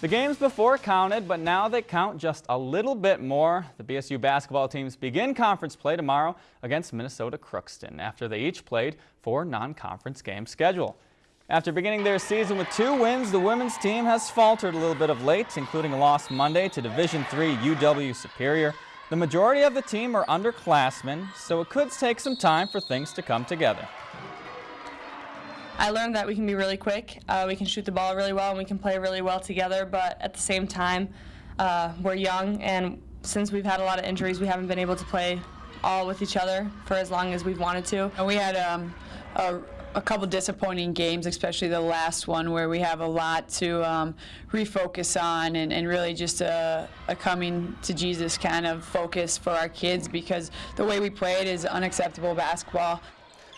The games before counted, but now they count just a little bit more. The BSU basketball teams begin conference play tomorrow against Minnesota Crookston after they each played four non-conference game schedule. After beginning their season with two wins, the women's team has faltered a little bit of late, including a loss Monday to Division III UW Superior. The majority of the team are underclassmen, so it could take some time for things to come together. I learned that we can be really quick, uh, we can shoot the ball really well, and we can play really well together, but at the same time, uh, we're young, and since we've had a lot of injuries, we haven't been able to play all with each other for as long as we've wanted to. And we had um, a, a, couple disappointing games, especially the last one, where we have a lot to um, refocus on and, and really just a, a, coming to Jesus kind of focus for our kids because the way we played is unacceptable basketball.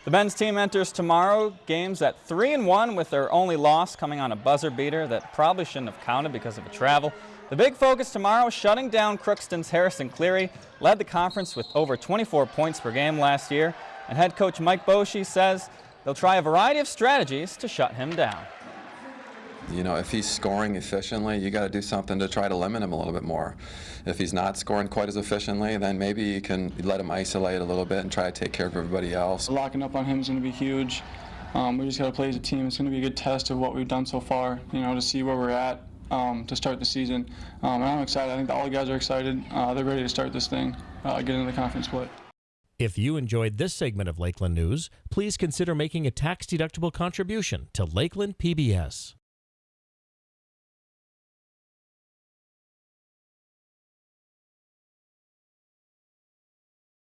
The men's team enters tomorrow games at 3 and 1 with their only loss coming on a buzzer beater that probably shouldn't have counted because of a travel. The big focus tomorrow is shutting down Crookston's Harrison Cleary, led the conference with over 24 points per game last year, and head coach Mike Boschee says they'll try a variety of strategies to shut him down. You know, if he's scoring efficiently, you got to do something to try to limit him a little bit more. If he's not scoring quite as efficiently, then maybe you can let him isolate a little bit and try to take care of everybody else. Locking up on him is going to be huge. Um, we just got to play as a team. It's going to be a good test of what we've done so far, you know, to see where we're at um, to start the season. Um, and I'm excited. I think all the guys are excited. Uh, they're ready to start this thing, uh, get into the conference play. If you enjoyed this segment of Lakeland News, please consider making a tax-deductible contribution to Lakeland PBS.